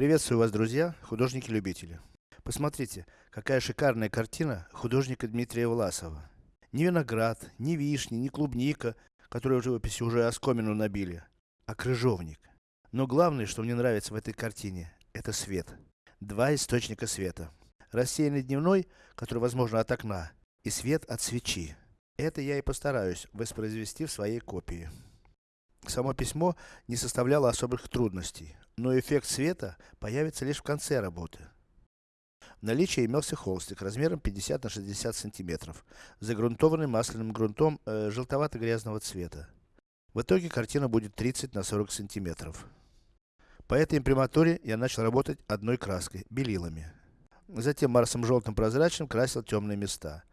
Приветствую вас, друзья, художники-любители. Посмотрите, какая шикарная картина художника Дмитрия Власова. Ни виноград, ни вишни, ни клубника, которые в живописи уже оскомину набили, а крыжовник. Но главное, что мне нравится в этой картине, это свет. Два источника света. Рассеянный дневной, который возможно от окна, и свет от свечи. Это я и постараюсь воспроизвести в своей копии. Само письмо не составляло особых трудностей, но эффект света появится лишь в конце работы. В наличии имелся холстик размером 50 на 60 сантиметров, загрунтованный масляным грунтом э, желтовато-грязного цвета. В итоге картина будет 30 на 40 сантиметров. По этой имприматуре я начал работать одной краской, белилами. Затем марсом желтым прозрачным красил темные места.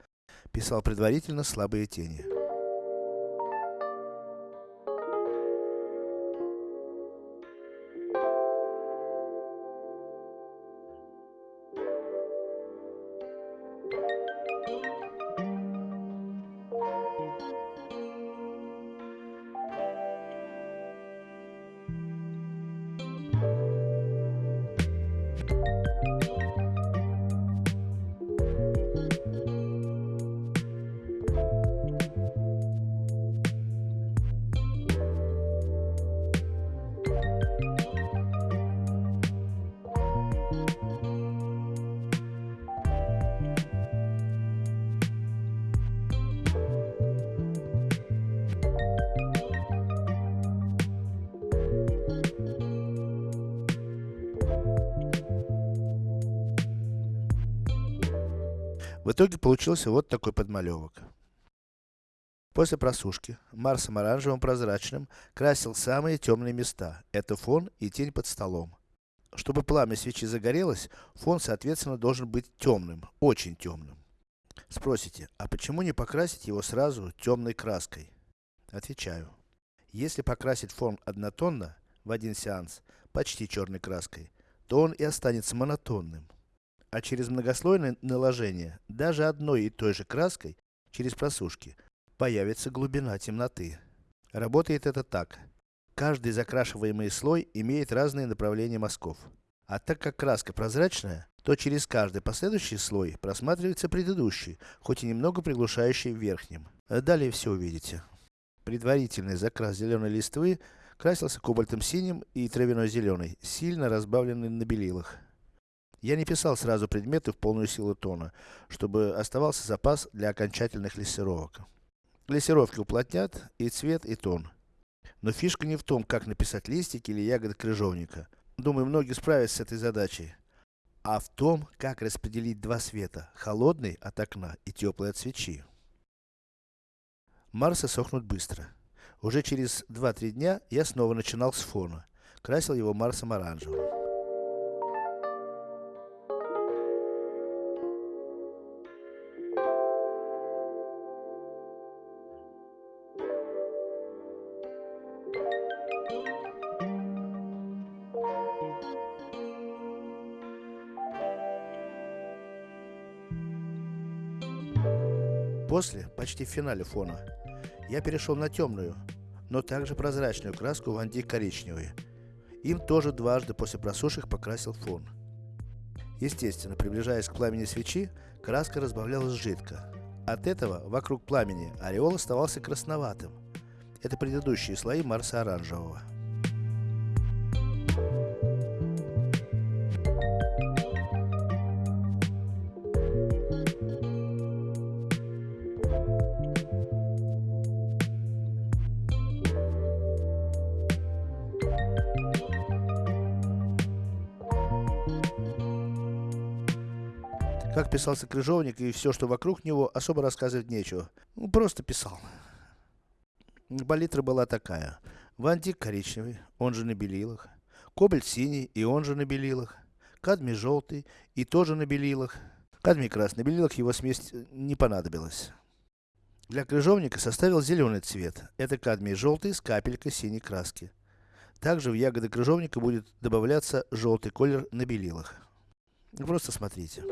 Писал предварительно слабые тени. В итоге получился вот такой подмалевок. После просушки, Марсом оранжевым прозрачным, красил самые темные места. Это фон и тень под столом. Чтобы пламя свечи загорелось, фон соответственно должен быть темным, очень темным. Спросите, а почему не покрасить его сразу темной краской? Отвечаю. Если покрасить фон однотонно, в один сеанс, почти черной краской, то он и останется монотонным а через многослойное наложение, даже одной и той же краской, через просушки, появится глубина темноты. Работает это так. Каждый закрашиваемый слой имеет разные направления мазков. А так как краска прозрачная, то через каждый последующий слой просматривается предыдущий, хоть и немного приглушающий верхним. Далее все увидите. Предварительный закрас зеленой листвы красился кобальтом синим и травяной зеленой, сильно разбавленный на белилах. Я не писал сразу предметы в полную силу тона, чтобы оставался запас для окончательных лессировок. Лессировки уплотнят и цвет, и тон. Но фишка не в том, как написать листики или ягоды крыжовника. Думаю, многие справятся с этой задачей. А в том, как распределить два света, холодный от окна и теплый от свечи. Марсы сохнут быстро. Уже через 2-3 дня я снова начинал с фона. Красил его Марсом оранжевым. После, почти в финале фона, я перешел на темную, но также прозрачную краску ванди коричневый. Им тоже дважды после просушек покрасил фон. Естественно, приближаясь к пламени свечи, краска разбавлялась жидко. От этого, вокруг пламени, ореол оставался красноватым. Это предыдущие слои Марса оранжевого. Как писался крыжовник и все, что вокруг него, особо рассказывать нечего. Ну, просто писал. Палитра была такая. Вантик коричневый, он же на белилах. Кобальт синий, и он же на белилах. Кадмий желтый, и тоже на белилах. Кадмий красный, на белилах его смесь не понадобилась. Для крыжовника составил зеленый цвет. Это кадмий желтый с капелькой синей краски. Также в ягоды крыжовника будет добавляться желтый колер на белилах. Просто смотрите.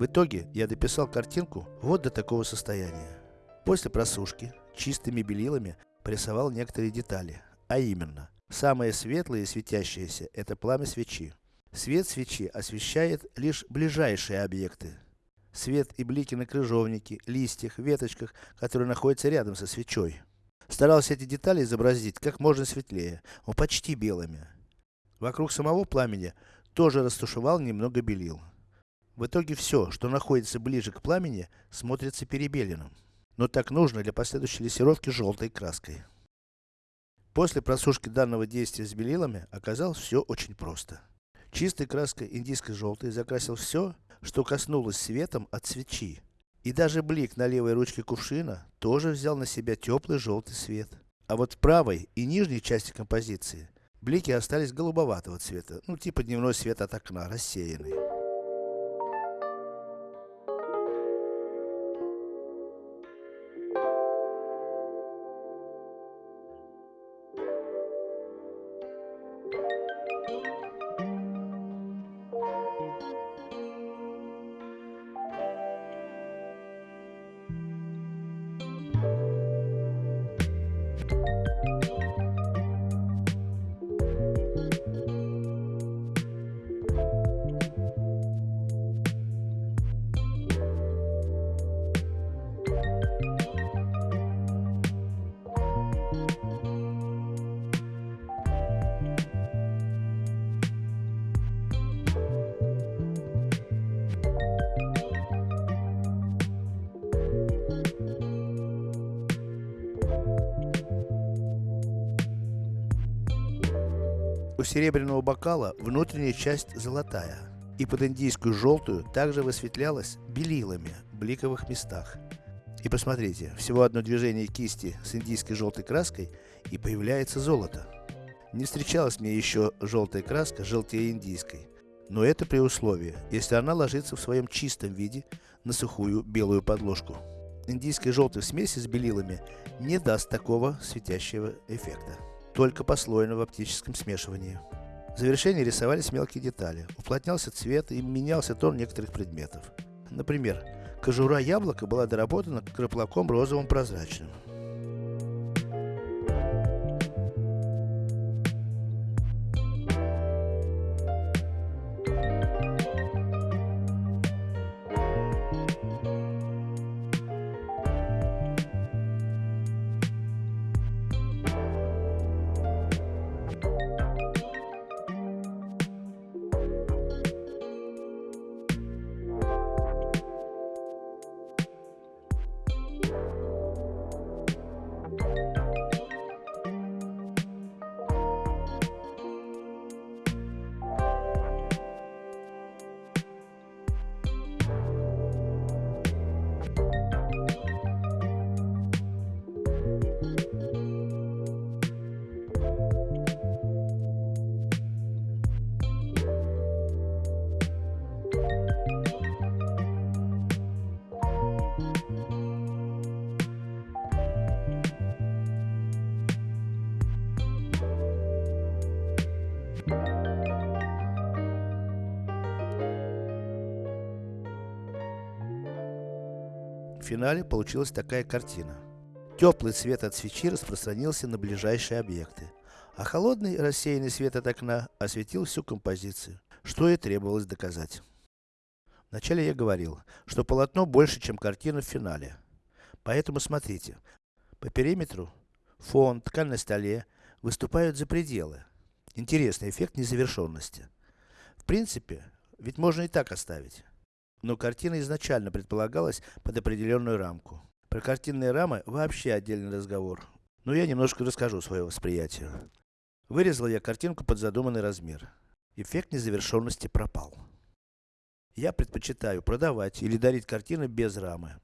В итоге я дописал картинку вот до такого состояния. После просушки чистыми белилами порисовал некоторые детали, а именно, самое светлое и светящееся это пламя свечи. Свет свечи освещает лишь ближайшие объекты. Свет и блики на крыжовнике, листьях, веточках, которые находятся рядом со свечой. Старался эти детали изобразить как можно светлее, но почти белыми. Вокруг самого пламени тоже растушевал немного белил. В итоге все, что находится ближе к пламени, смотрится перебеленным. Но так нужно для последующей лессировки желтой краской. После просушки данного действия с белилами, оказалось все очень просто. Чистой краской индийской желтой закрасил все, что коснулось светом от свечи. И даже блик на левой ручке кувшина тоже взял на себя теплый желтый свет. А вот в правой и нижней части композиции блики остались голубоватого цвета, ну типа дневной свет от окна, рассеянный. У серебряного бокала внутренняя часть золотая. И под индийскую желтую также высветлялась белилами в бликовых местах. И посмотрите, всего одно движение кисти с индийской желтой краской и появляется золото. Не встречалась мне еще желтая краска желтее индийской. Но это при условии, если она ложится в своем чистом виде на сухую белую подложку. Индийская желтая смесь с белилами не даст такого светящего эффекта только послойно в оптическом смешивании. В завершении рисовались мелкие детали, уплотнялся цвет и менялся тон некоторых предметов. Например, кожура яблока была доработана краплаком розовым прозрачным. Финале получилась такая картина. Теплый свет от свечи распространился на ближайшие объекты, а холодный рассеянный свет от окна осветил всю композицию, что и требовалось доказать. Вначале я говорил, что полотно больше, чем картина в финале. Поэтому смотрите, по периметру фон, ткань на столе выступают за пределы. Интересный эффект незавершенности. В принципе, ведь можно и так оставить. Но картина изначально предполагалась под определенную рамку. Про картинные рамы вообще отдельный разговор. Но я немножко расскажу свое восприятие. Вырезал я картинку под задуманный размер. Эффект незавершенности пропал. Я предпочитаю продавать или дарить картины без рамы.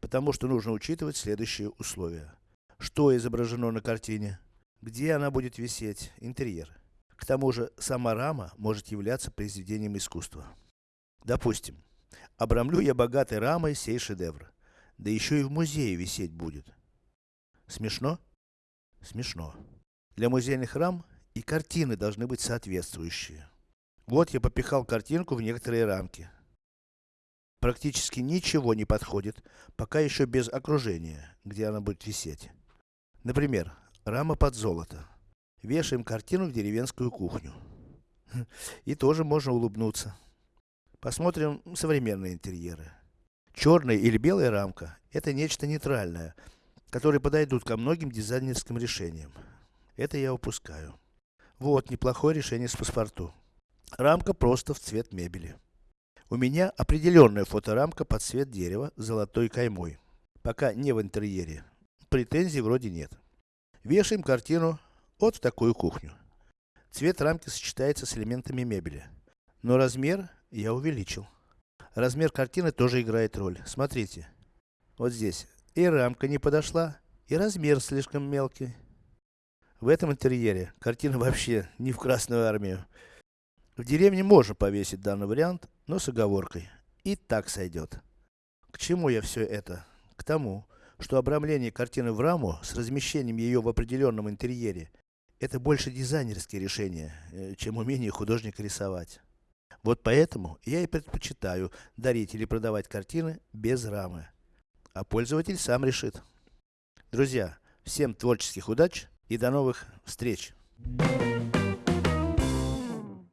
Потому что нужно учитывать следующие условия. Что изображено на картине? Где она будет висеть? Интерьер. К тому же, сама рама может являться произведением искусства. Допустим, Обрамлю я богатой рамой сей шедевр. Да еще и в музее висеть будет. Смешно? Смешно. Для музейных рам и картины должны быть соответствующие. Вот я попихал картинку в некоторые рамки. Практически ничего не подходит, пока еще без окружения, где она будет висеть. Например, рама под золото. Вешаем картину в деревенскую кухню. И тоже можно улыбнуться. Посмотрим современные интерьеры. Черная или белая рамка – это нечто нейтральное, которое подойдут ко многим дизайнерским решениям. Это я упускаю. Вот, неплохое решение с паспорту. Рамка просто в цвет мебели. У меня определенная фоторамка под цвет дерева с золотой каймой. Пока не в интерьере. Претензий вроде нет. Вешаем картину вот в такую кухню. Цвет рамки сочетается с элементами мебели. Но размер я увеличил. Размер картины тоже играет роль. Смотрите. Вот здесь. И рамка не подошла, и размер слишком мелкий. В этом интерьере картина вообще не в Красную Армию. В деревне можно повесить данный вариант, но с оговоркой. И так сойдет. К чему я все это? К тому, что обрамление картины в раму с размещением ее в определенном интерьере это больше дизайнерские решения, э, чем умение художника рисовать. Вот поэтому я и предпочитаю дарить или продавать картины без рамы. А пользователь сам решит. Друзья, всем творческих удач и до новых встреч! Thank you.